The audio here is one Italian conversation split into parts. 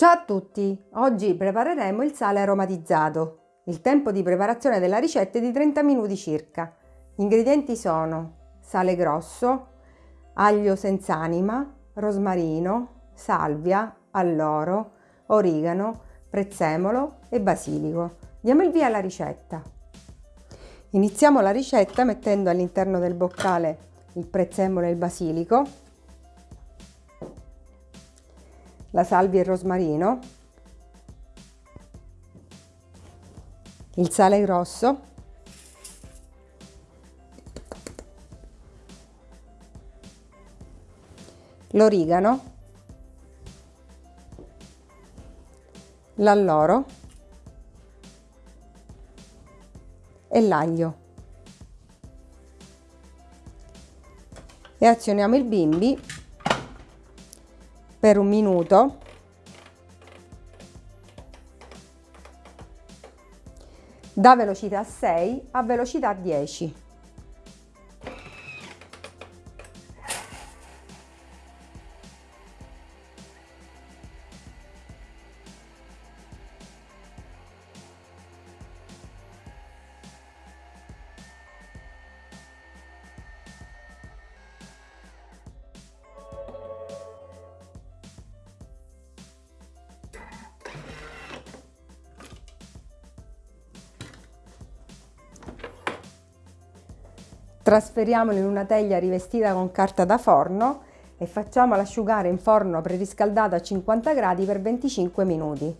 Ciao a tutti! Oggi prepareremo il sale aromatizzato. Il tempo di preparazione della ricetta è di 30 minuti circa. Gli ingredienti sono sale grosso, aglio senza anima, rosmarino, salvia, alloro, origano, prezzemolo e basilico. Diamo il via alla ricetta. Iniziamo la ricetta mettendo all'interno del boccale il prezzemolo e il basilico la salvia e il rosmarino, il sale grosso, l'origano, l'alloro e l'aglio. E azioniamo il bimbi per un minuto. Da velocità 6 a velocità 10 Trasferiamolo in una teglia rivestita con carta da forno e facciamolo asciugare in forno preriscaldato a 50 gradi per 25 minuti.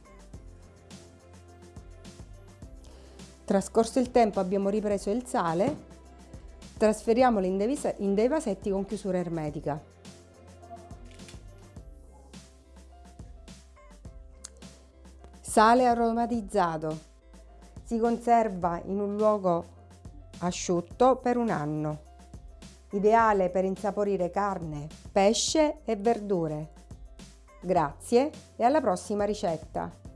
Trascorso il tempo abbiamo ripreso il sale, trasferiamolo in dei, in dei vasetti con chiusura ermetica. Sale aromatizzato. Si conserva in un luogo asciutto per un anno. Ideale per insaporire carne, pesce e verdure. Grazie e alla prossima ricetta!